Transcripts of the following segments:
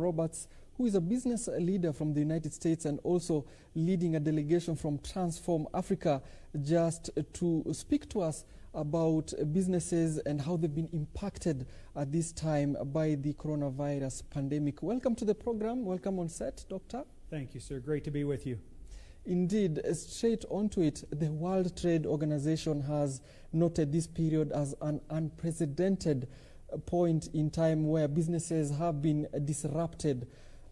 Roberts, who is a business leader from the United States and also leading a delegation from Transform Africa, just to speak to us about businesses and how they've been impacted at this time by the coronavirus pandemic. Welcome to the program. Welcome on set, Doctor. Thank you, sir. Great to be with you. Indeed, straight onto it, the World Trade Organization has noted this period as an unprecedented point in time where businesses have been disrupted.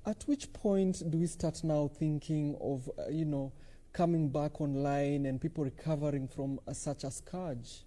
At which point do we start now thinking of, uh, you know, coming back online and people recovering from uh, such a scourge?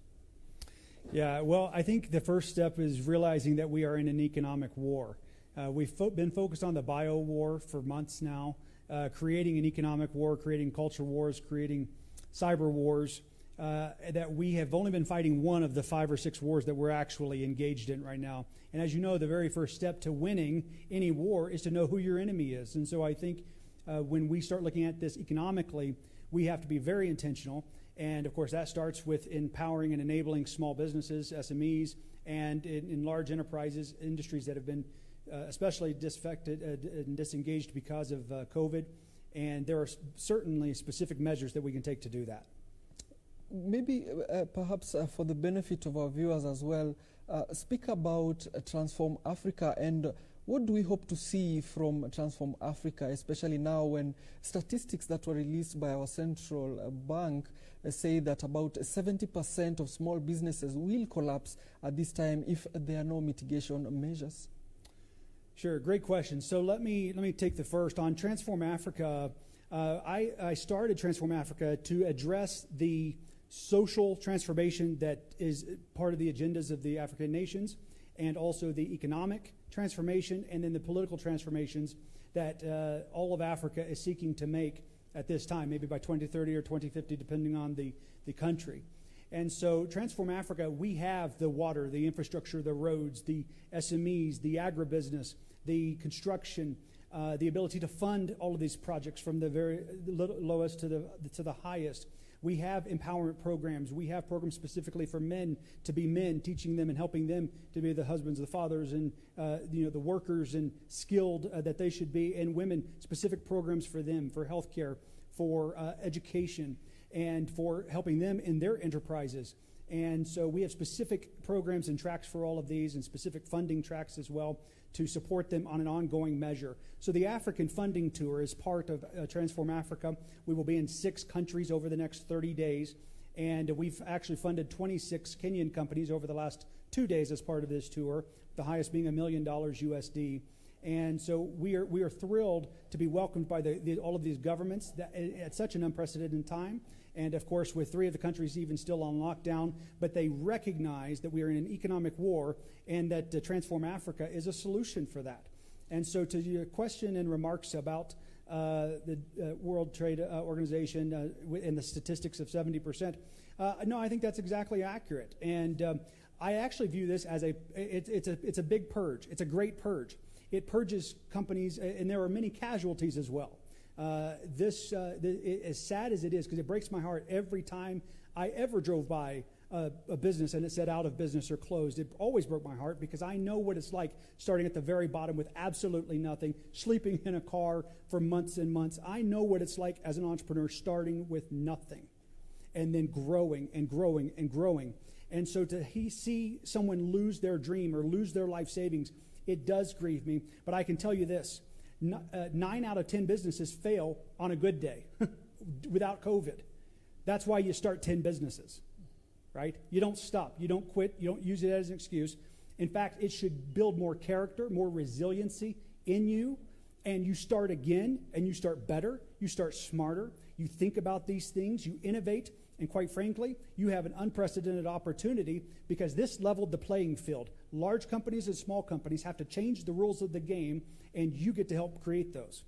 Yeah, well, I think the first step is realizing that we are in an economic war. Uh, we've fo- been focused on the bio war for months now, uh, creating an economic war, creating culture wars, creating cyber wars. Uh, that we have only been fighting one of the five or six wars that we're actually engaged in right now. And as you know, the very first step to winning any war is to know who your enemy is. And so I think uh, when we start looking at this economically, we have to be very intentional. And of course, that starts with empowering and enabling small businesses, SMEs, and in, in large enterprises, industries that have been uh, especially disaffected uh, and disengaged because of uh, COVID. And there are certainly specific measures that we can take to do that. Maybe, uh, perhaps uh, for the benefit of our viewers as well, uh, speak about Transform Africa and what do we hope to see from Transform Africa, especially now when statistics that were released by our central bank say that about 70% of small businesses will collapse at this time if there are no mitigation measures? Sure, great question. So let me let me take the first on Transform Africa. Uh, I, I started Transform Africa to address the social transformation that is part of the agendas of the African nations, and also the economic transformation, and then the political transformations that uh, all of Africa is seeking to make at this time, maybe by 2030 or 2050, depending on the, the country. And so, Transform Africa, we have the water, the infrastructure, the roads, the SMEs, the agribusiness, the construction, uh, the ability to fund all of these projects from the very lowest to the, to the highest. We have empowerment programs. We have programs specifically for men to be men, teaching them and helping them to be the husbands, the fathers, and uh, you know the workers and skilled uh, that they should be, and women specific programs for them for healthcare, for uh, education, and for helping them in their enterprises. And so we have specific programs and tracks for all of these, and specific funding tracks as well to support them on an ongoing measure. So the African Funding Tour is part of uh, Transform Africa. We will be in six countries over the next 30 days, and we've actually funded 26 Kenyan companies over the last two days as part of this tour, the highest being a million dollars USD. And so we are, we are thrilled to be welcomed by the, the, all of these governments that, at such an unprecedented time. And of course, with three of the countries even still on lockdown, but they recognize that we are in an economic war and that uh, Transform Africa is a solution for that. And so, to your question and remarks about uh, the uh, World Trade uh, Organization uh, and the statistics of 70%, uh, no, I think that's exactly accurate. And um, I actually view this as a it, it's a it's a big purge. It's a great purge. It purges companies, and there are many casualties as well. Uh, this, uh, it, as sad as it is, because it breaks my heart every time I ever drove by a, a, business and it said out of business or closed. It always broke my heart because I know what it's like starting at the very bottom with absolutely nothing, sleeping in a car for months and months. I know what it's like as an entrepreneur starting with nothing and then growing and growing and growing. And so to he, see someone lose their dream or lose their life savings, it does grieve me. But I can tell you this uh, nine out of 10 businesses fail on a good day without COVID. That's why you start 10 businesses, right? You don't stop, you don't quit, you don't use it as an excuse. In fact, it should build more character, more resiliency in you, and you start again and you start better, you start smarter, you think about these things, you innovate, and quite frankly, you have an unprecedented opportunity because this leveled the playing field. Large companies and small companies have to change the rules of the game, and you get to help create those.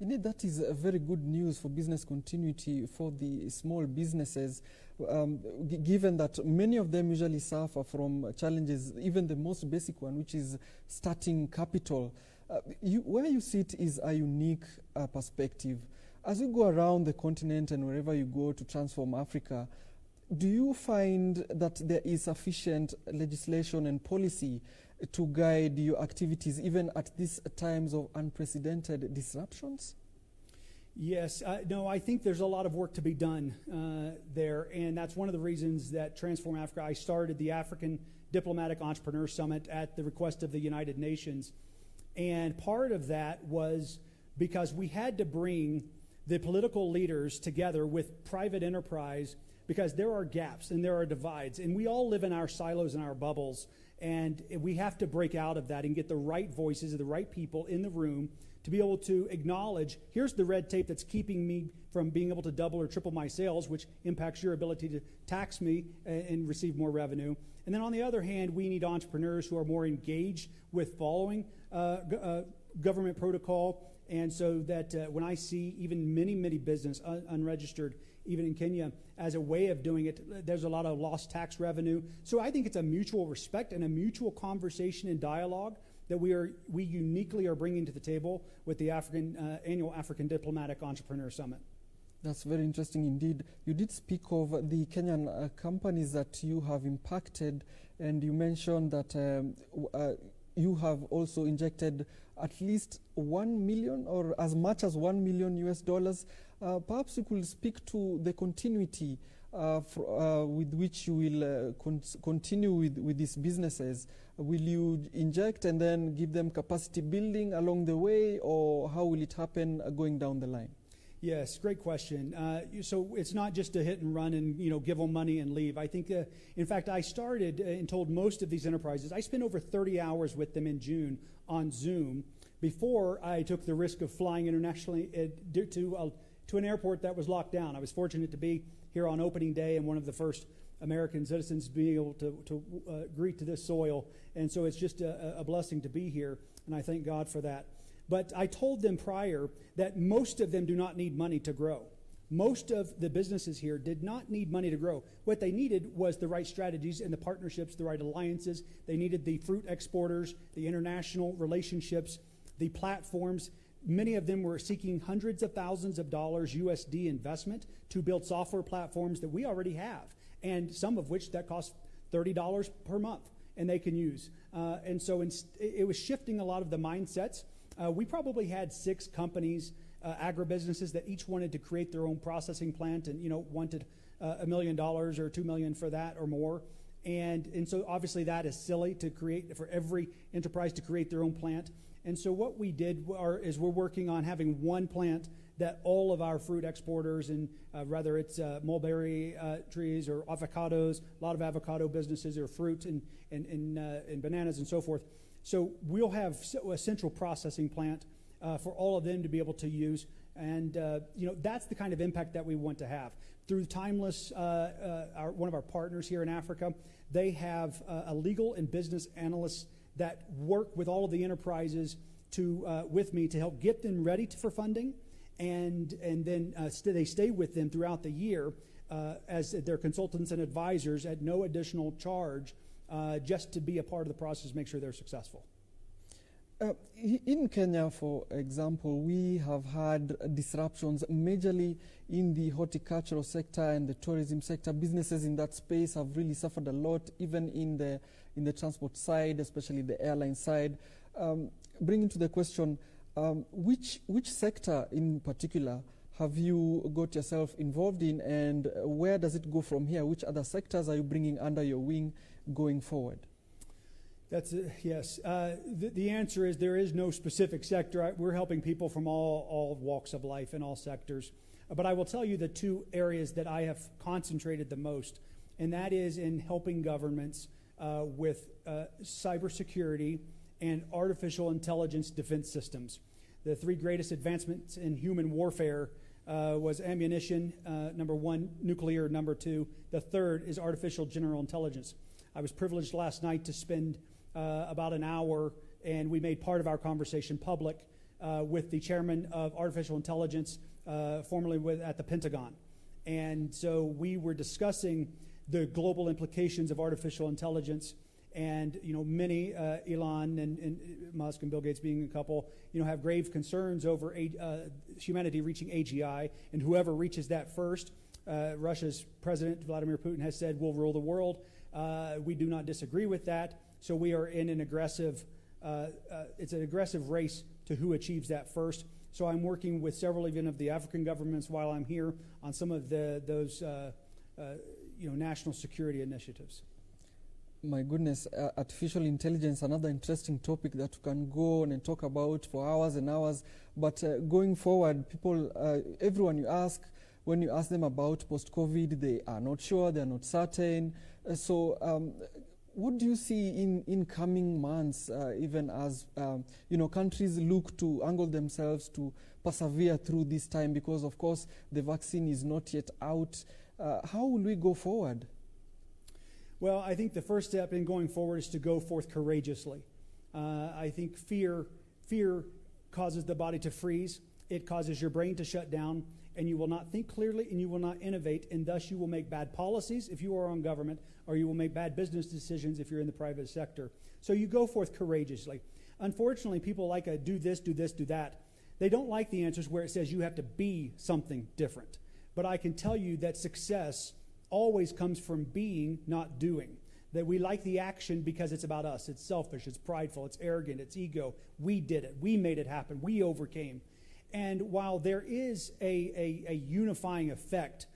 Indeed, that is a very good news for business continuity for the small businesses, um, given that many of them usually suffer from challenges, even the most basic one, which is starting capital. Uh, you, where you sit is a unique uh, perspective. As you go around the continent and wherever you go to transform Africa, do you find that there is sufficient legislation and policy to guide your activities, even at these times of unprecedented disruptions? Yes, no, I think there's a lot of work to be done uh, there, and that's one of the reasons that Transform Africa, I started the African Diplomatic Entrepreneur Summit at the request of the United Nations. And part of that was because we had to bring the political leaders together with private enterprise because there are gaps and there are divides, and we all live in our silos and our bubbles, and we have to break out of that and get the right voices of the right people in the room to be able to acknowledge here's the red tape that's keeping me from being able to double or triple my sales, which impacts your ability to tax me and receive more revenue. And then on the other hand, we need entrepreneurs who are more engaged with following uh, uh, government protocol. And so that uh, when I see even many, many business un- unregistered, even in Kenya, as a way of doing it, there's a lot of lost tax revenue. So I think it's a mutual respect and a mutual conversation and dialogue that we are we uniquely are bringing to the table with the African uh, annual African Diplomatic Entrepreneur Summit. That's very interesting indeed. You did speak of the Kenyan uh, companies that you have impacted, and you mentioned that um, uh, you have also injected at least one million or as much as one million US dollars. Uh, perhaps you could speak to the continuity uh, uh, with which you will con continue with, with these businesses. Will you inject and then give them capacity building along the way, or how will it happen going down the line? Yes, great question. Uh, so it's not just a hit and run and you know give them money and leave. I think, uh, in fact, I started and told most of these enterprises. I spent over 30 hours with them in June on Zoom before I took the risk of flying internationally to uh, to an airport that was locked down. I was fortunate to be here on opening day and one of the first American citizens being able to, to uh, greet to this soil. And so it's just a, a blessing to be here, and I thank God for that. But I told them prior that most of them do not need money to grow. Most of the businesses here did not need money to grow. What they needed was the right strategies and the partnerships, the right alliances. They needed the fruit exporters, the international relationships, the platforms. Many of them were seeking hundreds of thousands of dollars USD investment to build software platforms that we already have and some of which that cost $30 per month and they can use. Uh, and so in, it was shifting a lot of the mindsets. Uh, we probably had six companies, uh, agribusinesses that each wanted to create their own processing plant and you know wanted uh, a million dollars or two million for that or more. And, and so obviously that is silly to create for every enterprise to create their own plant. And so what we did are, is we're working on having one plant that all of our fruit exporters, and uh, whether it's uh, mulberry uh, trees or avocados, a lot of avocado businesses or fruit and, and, and, uh, and bananas and so forth. So we'll have a central processing plant uh, for all of them to be able to use. And uh, you know that's the kind of impact that we want to have through Timeless. Our, one of our partners here in Africa, they have a legal and business analysts that work with all of the enterprises to with me to help get them ready to, for funding and, and then uh, st- they stay with them throughout the year uh, as their consultants and advisors at no additional charge uh, just to be a part of the process, make sure they're successful. Uh, in Kenya, for example, we have had disruptions majorly in the horticultural sector and the tourism sector. Businesses in that space have really suffered a lot, even in the in the transport side, especially the airline side. Um, bringing to the question, um, which, which sector in particular have you got yourself involved in and where does it go from here? Which other sectors are you bringing under your wing going forward? That's a, yes. Uh, the, the, answer is there is no specific sector. I, we're helping people from all, all walks of life in all sectors. But I will tell you the two areas that I have concentrated the most, and that is in helping governments uh, with uh, cybersecurity and artificial intelligence defense systems the three greatest advancements in human warfare uh, was ammunition, uh, number one, nuclear, number two. The third is artificial general intelligence. I was privileged last night to spend uh, about an hour, and we made part of our conversation public uh, with the chairman of artificial intelligence, uh, formerly with, at the Pentagon. And so we were discussing the global implications of artificial intelligence and you know many uh, Elon and, and, Musk and Bill Gates being a couple you know have grave concerns over a, uh, humanity reaching AGI and whoever reaches that first. Uh, Russia's president Vladimir Putin has said will rule the world. Uh, we do not disagree with that. So we are in an aggressive, uh, uh, it's an aggressive race to who achieves that first. So I'm working with several even of the African governments while I'm here on some of the, those uh, uh, you know, national security initiatives. My goodness, uh, artificial intelligence, another interesting topic that we can go on and talk about for hours and hours. But uh, going forward, people, everyone you ask, when you ask them about post COVID, they are not sure, they are not certain. So, um, what do you see in, in coming months, uh, even as um, you know countries look to angle themselves to persevere through this time? Because of course the vaccine is not yet out. Uh, how will we go forward? Well, I think the first step in going forward is to go forth courageously. Uh, I think fear, fear causes the body to freeze. It causes your brain to shut down, and you will not think clearly, and you will not innovate, and thus you will make bad policies if you are on government, or you will make bad business decisions if you're in the private sector. So you go forth courageously. Unfortunately, people like a do this, do this, do that. They don't like the answers where it says you have to be something different. But I can tell you that success always comes from being, not doing. That we like the action because it's about us. It's selfish, it's prideful, it's arrogant, it's ego. We did it, we made it happen, we overcame. And while there is a, a, a unifying effect,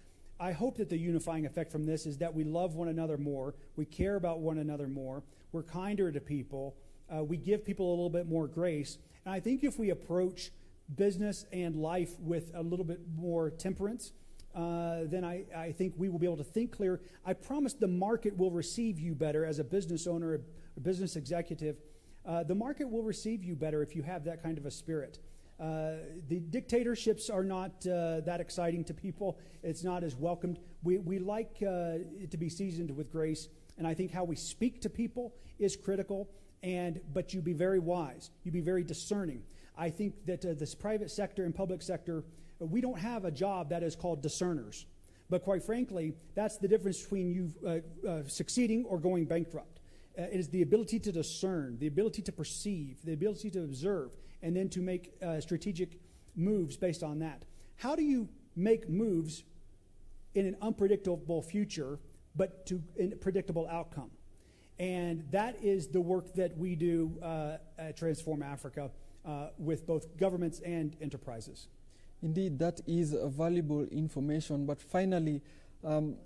I hope that the unifying effect from this is that we love one another more, we care about one another more, we're kinder to people, uh, we give people a little bit more grace. And I think if we approach business and life with a little bit more temperance, uh, then I, I think we will be able to think clear. I promise the market will receive you better as a business owner, a business executive. Uh, the market will receive you better if you have that kind of a spirit. Uh, the dictatorships are not uh, that exciting to people. It's not as welcomed. We, we like uh, it to be seasoned with grace, and I think how we speak to people is critical. And but you be very wise. You be very discerning. I think that uh, this private sector and public sector we don't have a job that is called discerners. But quite frankly, that's the difference between you uh, uh, succeeding or going bankrupt. Uh, it is the ability to discern, the ability to perceive, the ability to observe, and then to make uh, strategic moves based on that. How do you make moves in an unpredictable future, but to a predictable outcome? And that is the work that we do uh, at Transform Africa uh, with both governments and enterprises. Indeed, that is valuable information. But finally, um,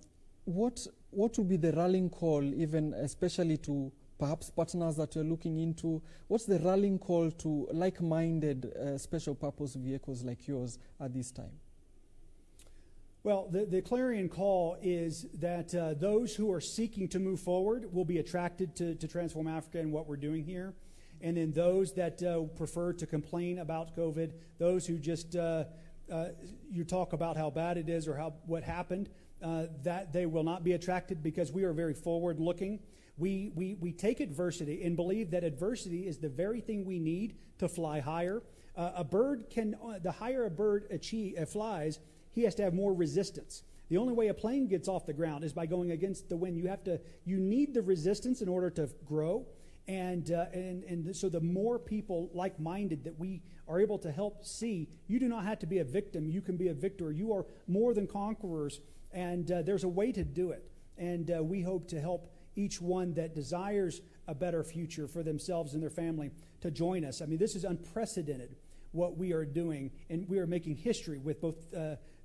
what what would be the rallying call, even especially to perhaps partners that you're looking into? What's the rallying call to like-minded uh, special purpose vehicles like yours at this time? Well, the, the clarion call is that uh, those who are seeking to move forward will be attracted to, to Transform Africa and what we're doing here. And then those that uh, prefer to complain about COVID, those who just uh, you talk about how bad it is or how what happened, uh, that they will not be attracted because we are very forward looking. We, we, we take adversity and believe that adversity is the very thing we need to fly higher. Uh, a bird can, uh, the higher a bird achieve, uh, flies, he has to have more resistance. The only way a plane gets off the ground is by going against the wind. You have to, you need the resistance in order to grow. And, uh, and, and so the more people like minded that we are able to help see, you do not have to be a victim. You can be a victor. You are more than conquerors. And uh, there's a way to do it. And uh, we hope to help each one that desires a better future for themselves and their family to join us. I mean, this is unprecedented what we are doing. And we are making history with both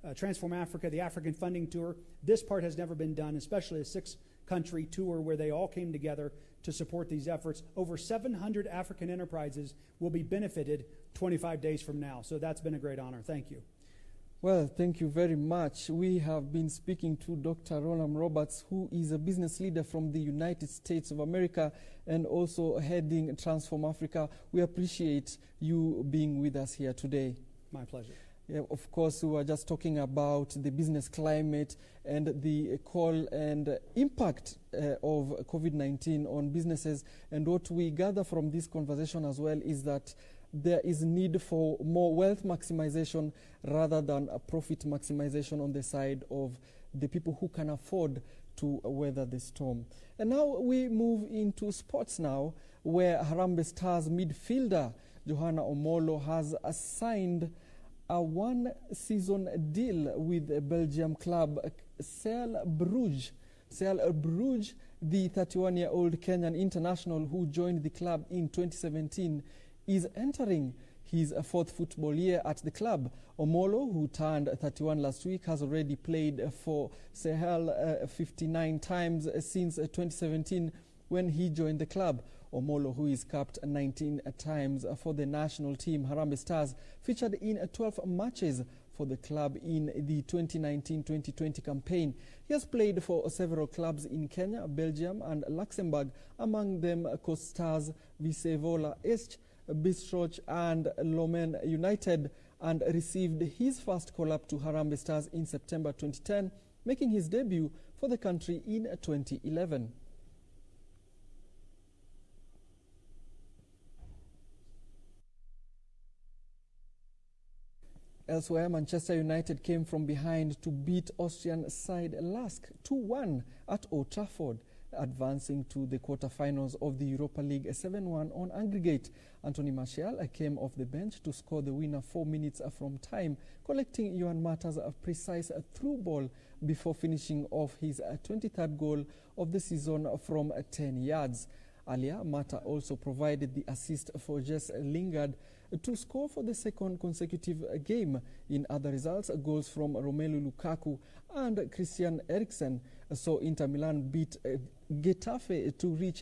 uh, Transform Africa, the African Funding Tour. This part has never been done, especially a six country tour where they all came together to support these efforts. Over 700 African enterprises will be benefited 25 days from now. So that's been a great honor. Thank you. Well, thank you very much. We have been speaking to Dr. Rolam Roberts, who is a business leader from the United States of America and also heading Transform Africa. We appreciate you being with us here today. My pleasure. Yeah, of course, we were just talking about the business climate and the call and impact uh, of COVID 19 on businesses. And what we gather from this conversation as well is that there is need for more wealth maximization rather than a profit maximization on the side of the people who can afford to weather the storm. And now we move into sports now, where Harambee Stars midfielder Johanna Omolo has assigned a one-season deal with Belgium club Cercle Bruges. Cercle Bruges The 31-year-old Kenyan international who joined the club in 2017 is entering his fourth football year at the club. Omolo, who turned 31 last week, has already played for Cercle uh, 59 times since 2017 when he joined the club. Omolo, who is capped 19 times for the national team, Harambee Stars, featured in 12 matches for the club in the 2019-2020 campaign. He has played for several clubs in Kenya, Belgium and Luxembourg, among them Coast Stars, Visevola Esch, Bistroch and Lommel United and received his first call-up to Harambee Stars in September 2010, making his debut for the country in 2011. Elsewhere, Manchester United came from behind to beat Austrian side LASK 2-1 at Old Trafford, advancing to the quarter-finals of the Europa League 7-1 on aggregate. Anthony Martial came off the bench to score the winner four minutes from time, collecting Juan Mata's precise through ball before finishing off his 23rd goal of the season from 10 yards. Earlier, Mata also provided the assist for Jesse Lingard to score for the second consecutive game. In other results, goals from Romelu Lukaku and Christian Eriksen saw Inter Milan beat eh, Getafe to reach